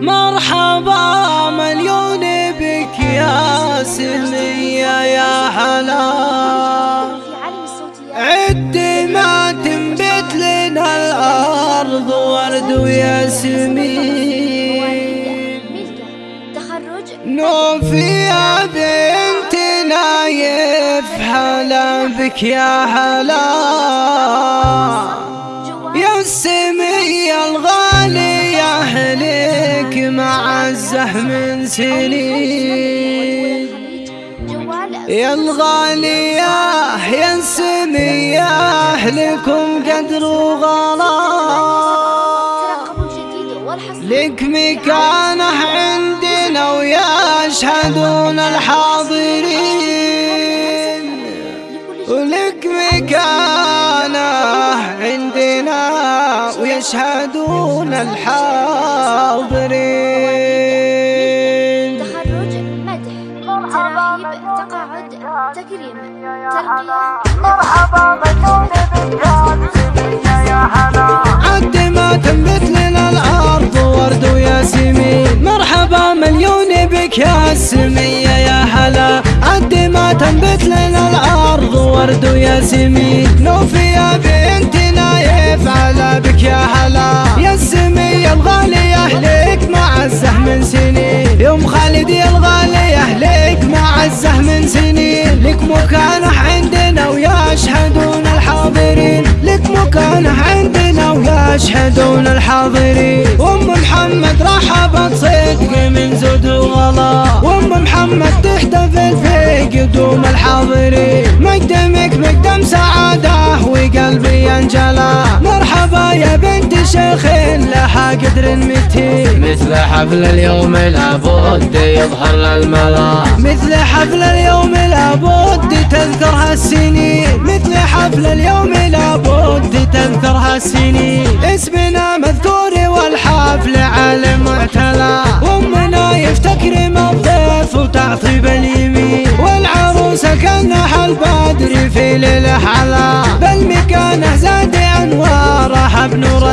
مرحبا مليون بك يا سمية يا حلا عد ما تنبت لنا الأرض ورد وياسمين نوفي يا بنت نايف حلا بك يا حلا يا سمية الغالي يا معزه من سنين. يا الغالية يا سمية أهلكم قدر وغلا لك مكانه عندنا ويشهدون الحاضرين. ولك مكانه ويشهدون الحاضرين. تخرج مدح تراهيب تقاعد تكريم ترقية مرحبا مجنون يا حلا عد ما تنبت لنا الأرض ورد وياسمين مرحبا مليون بك يا سمية يا هلا. عد ما تنبت لنا الأرض ورد وياسمين على بك يا هلا. يا السمية الغالية لك معزه من سنين. يوم خالد يا الغالية لك معزه من سنين. لك مكانه عندنا ويشهدون الحاضرين. لك مكانه عندنا ويشهدون الحاضرين. وأم محمد رحبت صدق من زود وغلا وأم محمد تحتفل في قدوم الحاضرين. مقدمك مقدم سعادة وقلبي انجلى يا بنت شيخ لها قدر متين مثل حفل اليوم لابد يظهر للملا. مثل حفل اليوم لابد تذكرها السنين مثل حفل اليوم لابد تذكرها السنين اسمنا مذكور والحفل على معتلى وامنا يفتكرم الضيف وتعطيب اليمين والعروسة كانها البدر في ليلة حلا.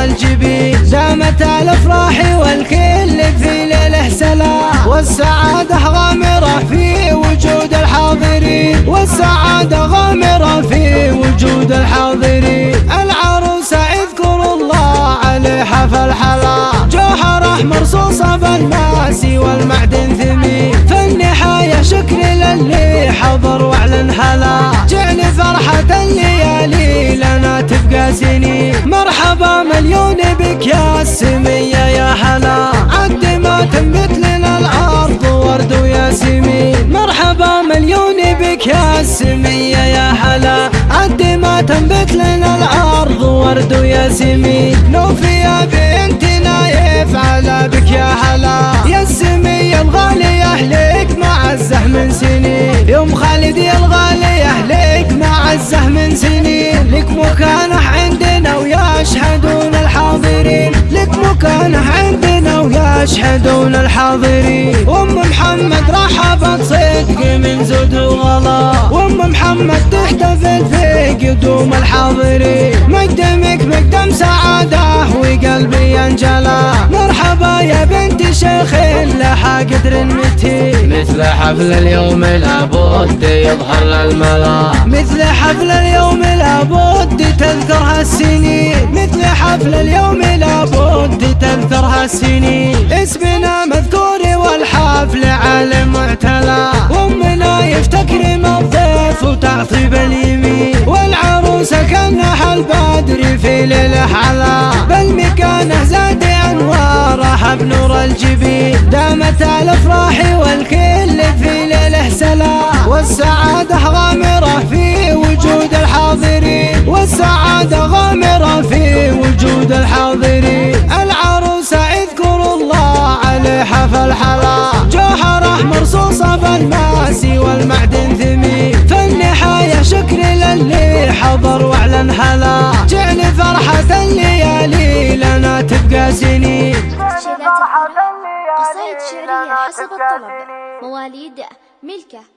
بنور الجبين دامت الأفراح والكل في ليله سلام والسعادة غامرة في وجود الحاضرين. والسعادة غامرة في وجود الحاضرين. العروسه اذكر الله عليها فالحلا. جوهره مرصوصه بالماس والمعدن ثمين. فالنهايه شكر للي حضر واعلن هلا جعل فرحة الليالي سنين مرحبا مليون بك يا السميه يا هلا. عد ما تنبت لنا الأرض ورد وياسمين مرحبا مليون بك يا السميه يا هلا. عد ما تنبت لنا الأرض ورد وياسمين نوفي يا نايف على بك يا هلا. يا السميه الغاليه لك معزه من سنين. يوم خالد يا الغاليه لك معزه من سنين. لك مكانه مكانه عندنا ويشهدون الحاضرين. أم محمد رحبت صدق من زود وغلا. وام محمد تحتفل في قدوم الحاضرين. مقدمك مقدم سعادة وقلبي انجلى مرحبا يا بنت شيخ لها قدر متين مثل حفل اليوم لابد يظهر للملا مثل حفل اليوم لابد تذكرها السنين مثل حفل اليوم تذكرها السنين اسمنا مذكور والحفل على معتلى وامنا يفتكرم الضيف وتعطيب اليمين والعروسة كانها البدر في ليله حلا. بل مكانه زاد انوارها بنور الجبين. دامت الأفراح والكل في ليله سلام والسعادة غامرة في وجود الحاضرين. والسعادة غامرة في وجود الحاضرين. فالحلا جوهره مرصوصه بالماس والمعدن ثمين فالنهايه شكر للي حضر واعلن هلا. جعل فرحة الليالي لنا تبقى سنين قصائد شعرية حسب الطلب مواليد ملكة.